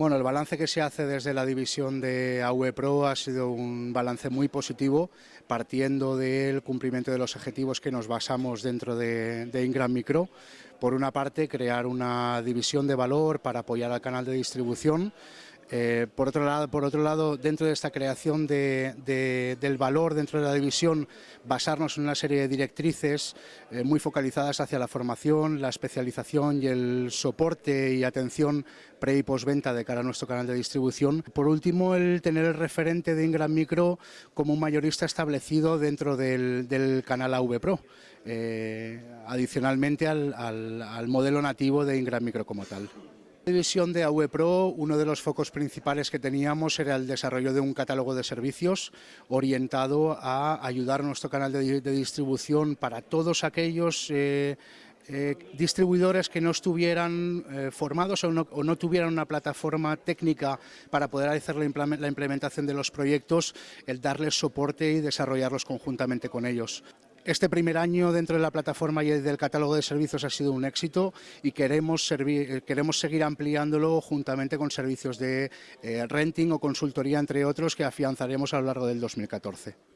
Bueno, el balance que se hace desde la división de AV Pro ha sido un balance muy positivo, partiendo del cumplimiento de los objetivos que nos basamos dentro de, de Ingram Micro. Por una parte, crear una división de valor para apoyar al canal de distribución, eh, por, otro lado, dentro de esta creación de, del valor dentro de la división, basarnos en una serie de directrices eh, muy focalizadas hacia la formación, la especialización y el soporte y atención pre y postventa de cara a nuestro canal de distribución. Por último, el tener el referente de Ingram Micro como un mayorista establecido dentro del, canal AV Pro, eh, adicionalmente al, al, al modelo nativo de Ingram Micro como tal división de AV Pro, uno de los focos principales que teníamos era el desarrollo de un catálogo de servicios orientado a ayudar a nuestro canal de, distribución para todos aquellos eh, eh, distribuidores que no estuvieran eh, formados o no, tuvieran una plataforma técnica para poder hacer la, implementación de los proyectos, el darles soporte y desarrollarlos conjuntamente con ellos. Este primer año dentro de la plataforma y del catálogo de servicios ha sido un éxito y queremos, eh, queremos seguir ampliándolo juntamente con servicios de eh, renting o consultoría, entre otros, que afianzaremos a lo largo del 2014.